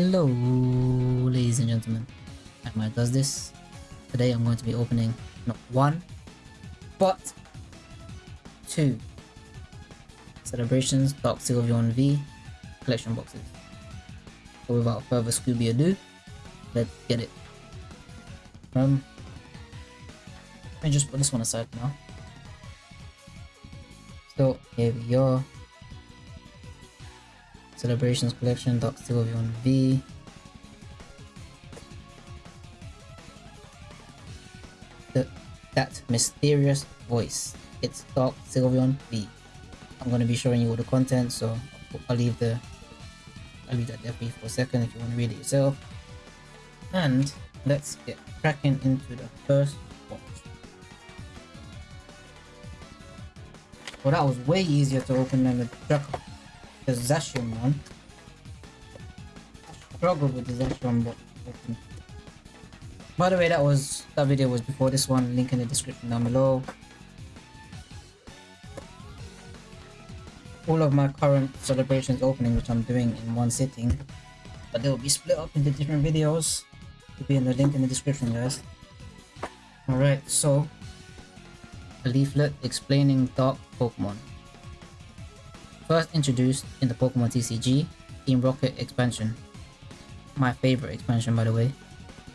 Hello, ladies and gentlemen. Emma does this. Today I'm going to be opening not one, but two Celebrations Dark Sylveon V collection boxes. So without further Scooby ado, let's get it. Um, let me just put this one aside now. So here we are. Celebrations Collection, Dark Sylveon V. That mysterious voice. It's Dark Sylveon V. I'm gonna be showing you all the content, so I'll leave the I'll leave that there for a second if you want to read it yourself. And let's get cracking into the first box. Well, that was way easier to open than the Draco Zacian one. I struggled with the but by the way that was that video was before this one. Link in the description down below. All of my current celebrations opening which I'm doing in one sitting but they will be split up into different videos. Will be in the link in the description guys. Alright so a leaflet explaining dark Pokemon First introduced in the Pokemon TCG, Team Rocket expansion. My favorite expansion by the way.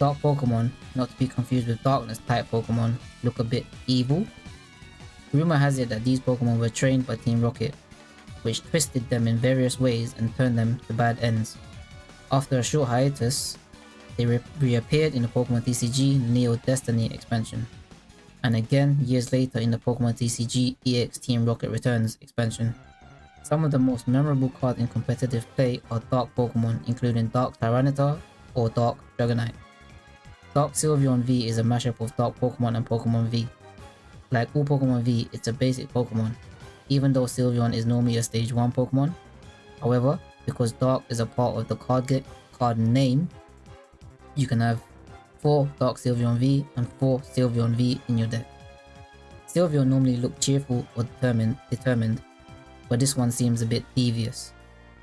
Dark Pokemon, not to be confused with Darkness type Pokemon, look a bit evil. Rumor has it that these Pokemon were trained by Team Rocket, which twisted them in various ways and turned them to bad ends. After a short hiatus, they re reappeared in the Pokemon TCG Neo Destiny expansion, and again years later in the Pokemon TCG EX Team Rocket Returns expansion. Some of the most memorable cards in competitive play are Dark Pokemon, including Dark Tyranitar or Dark Dragonite. Dark Sylveon V is a mashup of Dark Pokemon and Pokemon V. Like all Pokemon V, it's a basic Pokemon, even though Sylveon is normally a Stage 1 Pokemon. However, because Dark is a part of the card, card name, you can have 4 Dark Sylveon V and 4 Sylveon V in your deck. Sylveon normally look cheerful or determined, determined but this one seems a bit devious.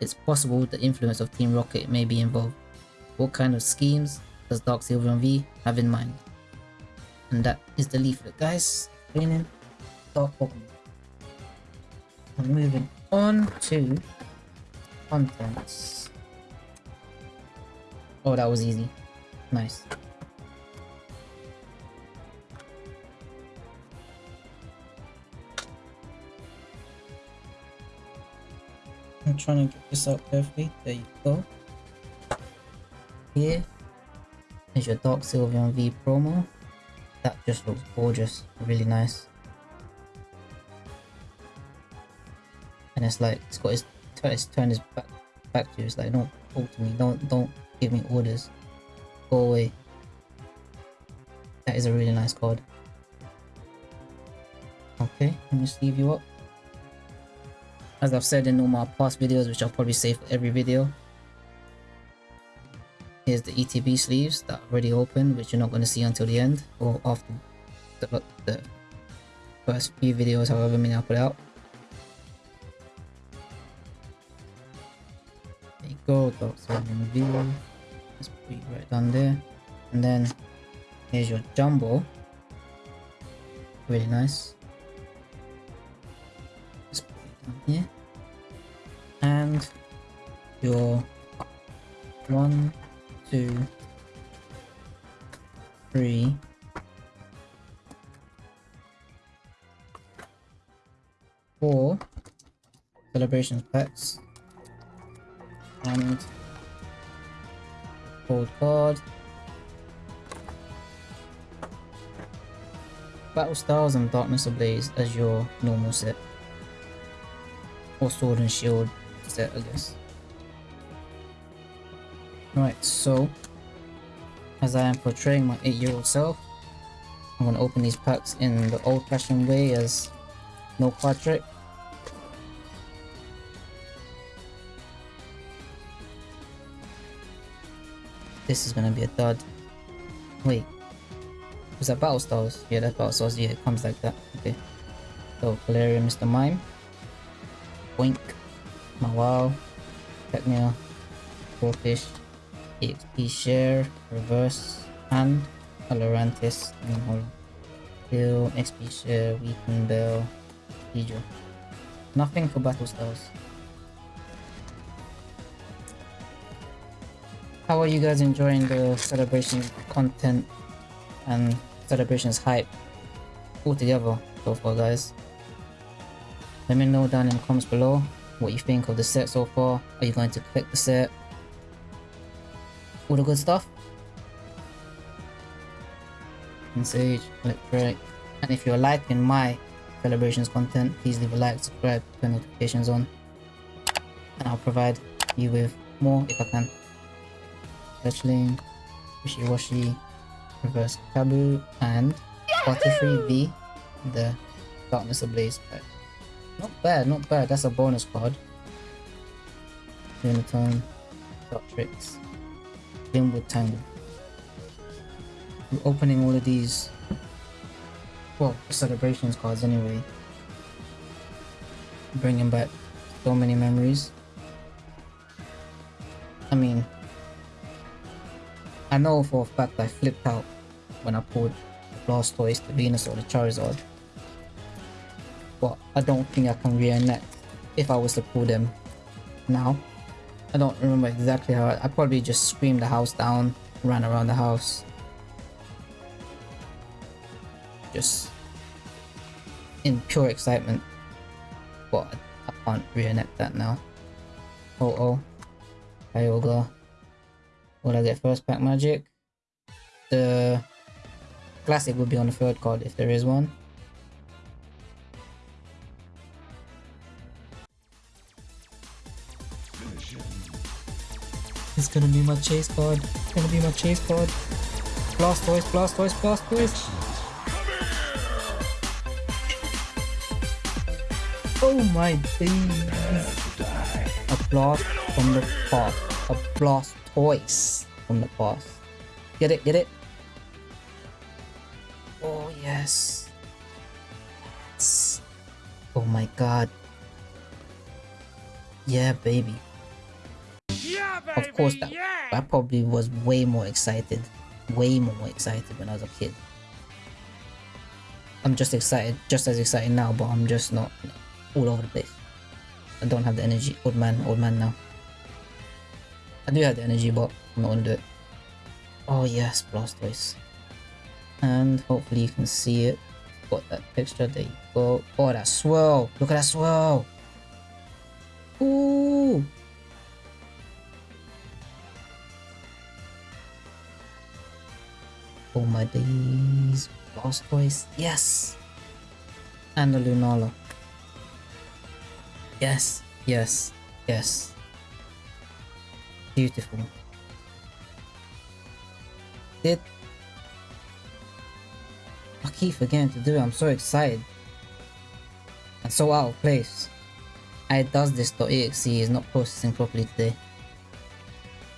It's possible the influence of Team Rocket may be involved. What kind of schemes does Dark Sylveon V have in mind? And that is the leaflet guys, explaining Dark Pokemon. I'm moving on to contents. Oh, that was easy. Nice. I'm trying to get this out perfectly. There you go. Here is your Dark Sylveon V promo. That just looks gorgeous, really nice. And it's like it's got his it's turned his back back to you. It's like don't talk to me, don't don't give me orders. Go away. That is a really nice card. Okay, let me sleeve you up. As I've said in all my past videos, which I'll probably say for every video. Here's the ETB sleeves that already open, which you're not going to see until the end or after the, the first few videos, however many I put out. There you go, Sylveon V. Let's put it right down there. And then here's your jumbo. Really nice. Here and your one two three. Four celebrations packs. And cold card. Battle styles and darkness ablaze as your normal set or sword and shield set, I guess. Right, so as I am portraying my 8-year-old self, I'm gonna open these packs in the old-fashioned way as no card trick. This is gonna be a dud. Wait. Was that Battle Stars? Yeah, that's Battle Stars. Yeah, it comes like that. Okay. So, Galarian Mr. Mime. Boink. Mawile, Technia, Goldfish, EXP share, reverse, and Colorantis, and XP share, weaken bell, Hydro. Nothing for battle styles. How are you guys enjoying the celebration content and celebrations hype all together so far guys? Let me know down in the comments below what you think of the set so far. Are you going to collect the set? All the good stuff? And Sage, Electric. And if you're liking my celebrations content, please leave a like, subscribe, turn notifications on. And I'll provide you with more if I can. Fletchling, Wishiwashi, Reverse Kabu, and Butterfree V, the Darkness Ablaze pack. Not bad, not bad. That's a bonus card. Unitone, Dot Tricks, Glimwood Tangle. We're opening all of these, well, celebrations cards anyway. Bringing back so many memories. I mean, I know for a fact I flipped out when I pulled the Blastoise, the Venusaur, the Charizard. But I don't think I can reenact if I was to pull them now. I don't remember exactly how I, probably just screamed the house down, ran around the house. Just in pure excitement. But I can't reenact that now. Oh oh. Kyogre. Will I get first pack magic? The classic would be on the third card if there is one. It's gonna be my chase pod. It's gonna be my chase card. Blastoise, Blastoise, Blastoise. Oh my days. A blast from the past. A blast toys from the past. Get it, get it? Oh yes. Yes. Oh my god. Yeah, baby. Of course, that! I probably was way more excited. Way more excited when I was a kid. I'm just excited, just as excited now, but I'm just not all over the place. I don't have the energy. Old man, old man now. I do have the energy, but I'm not gonna do it. Oh yes, Blastoise. And hopefully you can see it. Got that texture, there you go. Oh, that swirl! Look at that swirl! Ooh! Oh my days. Blastoise. Yes! And the Lunala. Yes, yes, yes. Beautiful. Did I keep forgetting to do it, I'm so excited. And so out of place. I does this.exe is not processing properly today.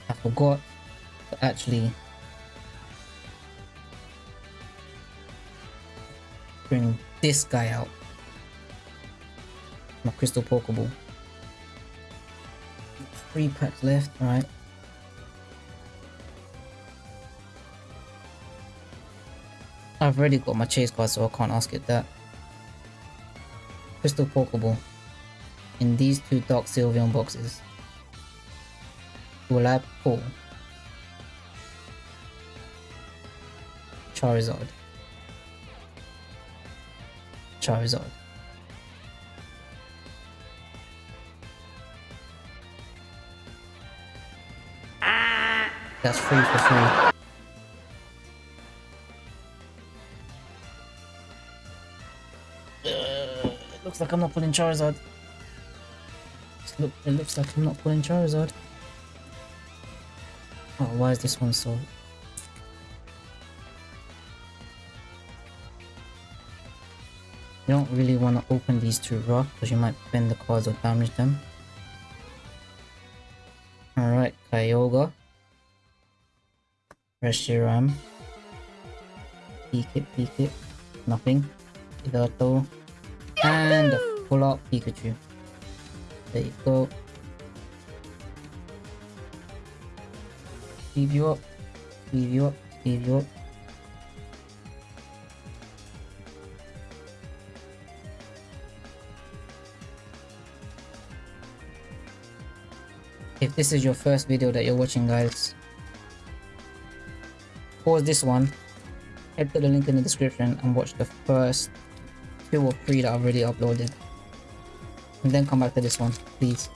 I forgot to actually bring this guy out. My crystal pokeball. Three packs left, alright. I've already got my chase card so I can't ask it that. Crystal Pokeball. In these two Dark Sylveon boxes. Will I pull Charizard? Charizard. That's free for free. Uh, it looks like I'm not pulling Charizard. Look, it looks like I'm not pulling Charizard. Oh, why is this one so... You don't really want to open these two rough because you might bend the cards or damage them. Alright, Kyogre. Reshiram. Peek it, peek it. Nothing. Hidalgo. And a full out Pikachu. There you go. Leave you up. Leave you up. Leave you up. If this is your first video that you're watching guys, pause this one, head to the link in the description and watch the first two or three that I've already uploaded. And then come back to this one, please.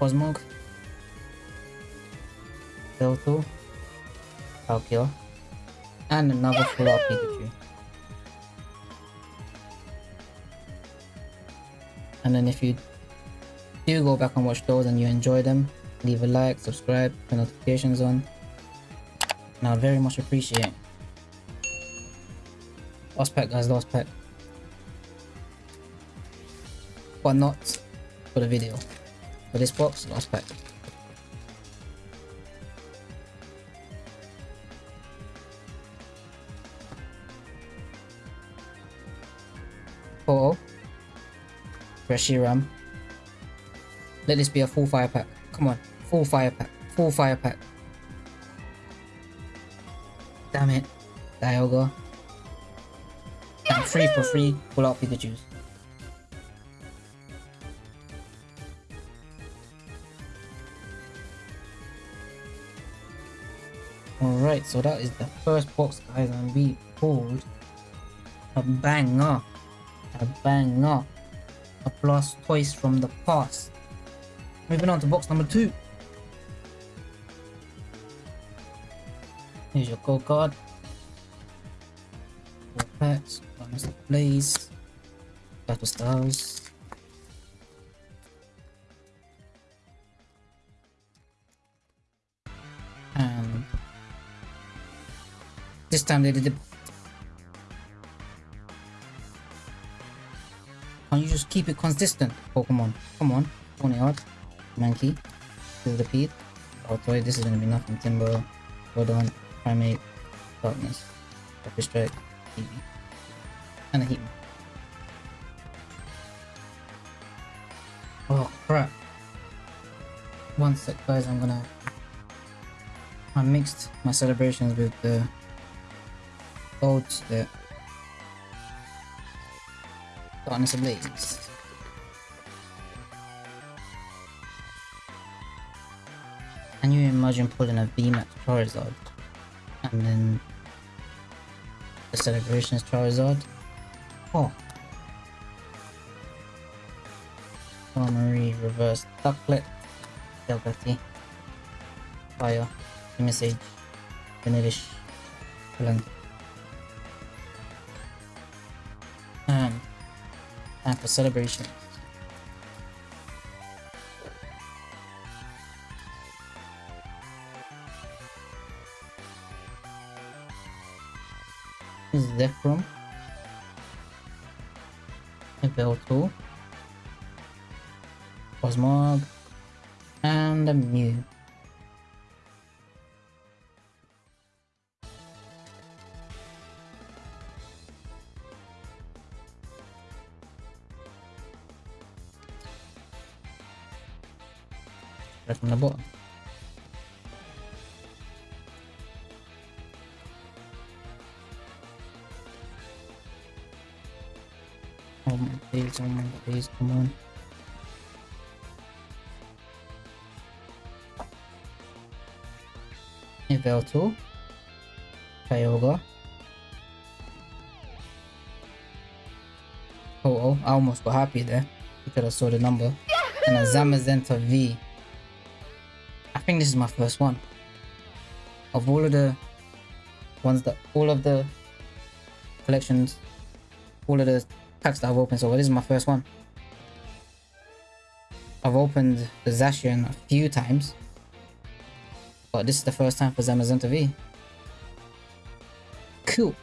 Cosmog, Belto, Palkia, and another full art Pikachu. And if you do go back and watch those and you enjoy them, leave a like, subscribe, turn notifications on. And I'd very much appreciate. Last pack guys, last pack. But not for the video. For this box, last pack. Oh, Reshiram. Um. Let this be a full fire pack. Come on, full fire pack, full fire pack. Damn it, Dialga. And free for free, pull out Pikachu's. Alright, so that is the first box guys and we pulled a banger. A banger. A plus toys from the past. Moving on to box number two. Here's your gold card. Four packs, Bonus Blaze, Battle Styles. And this time they did it. Can you just keep it consistent, Pokemon? Come on, Ponyard, Monkey, Pete. Altoid, this is gonna be nothing. Timburr, Rodon, Primeape, Darkness, Rapid Strike, and a Heatmor. Oh crap. One sec guys, I'm gonna... I mixed my celebrations with the oats that Can you imagine pulling a VMAX Charizard and then the celebrations Charizard? Oh. Armory, reverse Ducklett, Delgatti, Fire, Message, Vanillish, Blank. For celebration. Velto, Cosmog, and a Mew. From the bottom. Oh my days, oh my days, come on. Evelto, Kyogre. Oh, oh, I almost got happy there because I saw the number. And a Zamazenta V. Think this is my first one. Of all of the ones that, all of the collections, all of the packs that I've opened so far, this is my first one. I've opened the Zacian a few times. But this is the first time for Zamazenta V. Cool.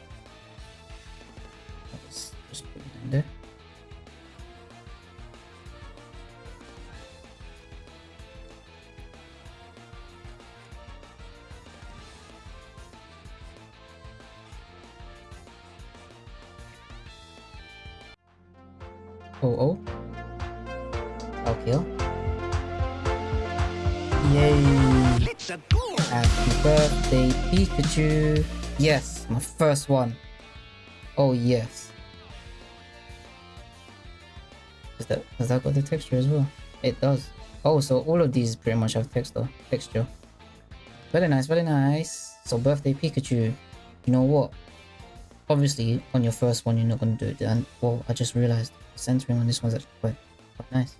Yes, my first one. Oh yes. Does that has that got the texture as well? It does. Oh, so all of these pretty much have texture. Texture. Very nice, very nice. So birthday Pikachu. You know what? Obviously, on your first one, you're not gonna do it. And well, I just realized centering on this one's actually quite, quite nice.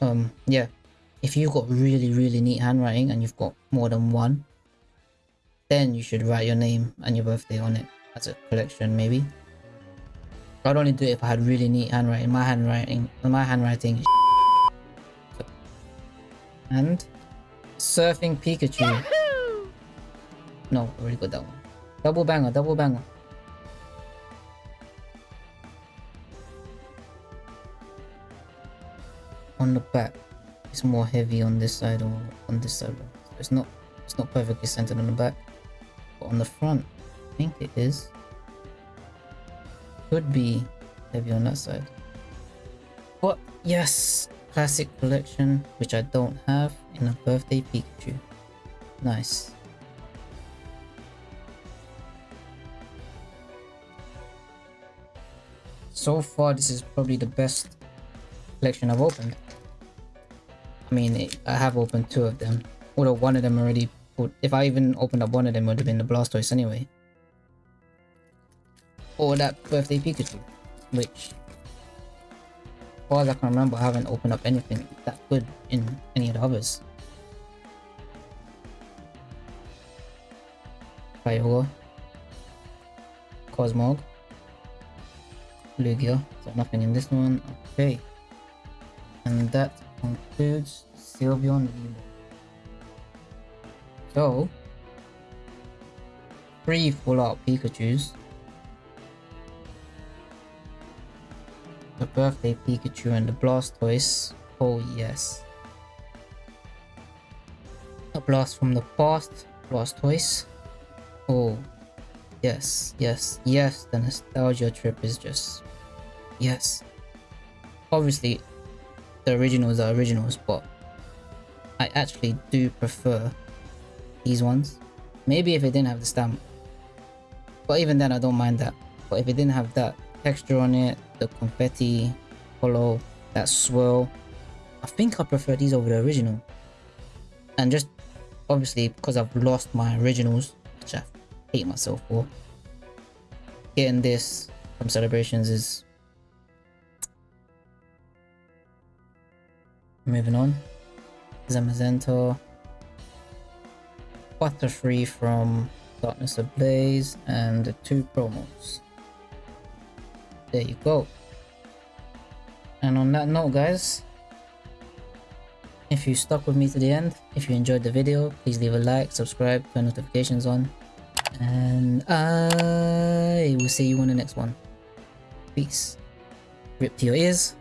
Um, yeah. If you've got really, really neat handwriting and you've got more than one, then you should write your name and your birthday on it as a collection, maybe. I'd only do it if I had really neat handwriting. My handwriting, my handwriting. and surfing Pikachu. No, already got that one. Double banger, double banger. On the back, it's more heavy on this side or on this side. It's not, it's not perfectly centered on the back, on the front, I think it is. Could be heavy on that side. But yes, classic collection, which I don't have in a birthday Pikachu. Nice. So far, this is probably the best collection I've opened. I mean, I have opened two of them. Although one of them already If I even opened up one of them, would have been the Blastoise anyway. Or that birthday Pikachu. Which... As far as I can remember, I haven't opened up anything that good in any of the others. Kyogre. Cosmog. Lugia. So nothing in this one. Okay. And that concludes Sylveon Lilo. So, three full out Pikachus. The birthday Pikachu and the Blastoise. Oh yes. A blast from the past, Blastoise. Oh, yes, yes, yes, the nostalgia trip is just... Yes. Obviously, the originals are originals, but I actually do prefer these ones. Maybe if it didn't have the stamp. But even then, I don't mind that. But if it didn't have that texture on it, the confetti, hollow, that swirl, I think I prefer these over the original. And just obviously because I've lost my originals, which I hate myself for, getting this from celebrations is Moving on. Zamazenta. Butterfree from Darkness Ablaze and the two promos. There you go. And on that note guys, if you stuck with me to the end, if you enjoyed the video, please leave a like, subscribe, turn notifications on. And I will see you on the next one. Peace. Rip to your ears.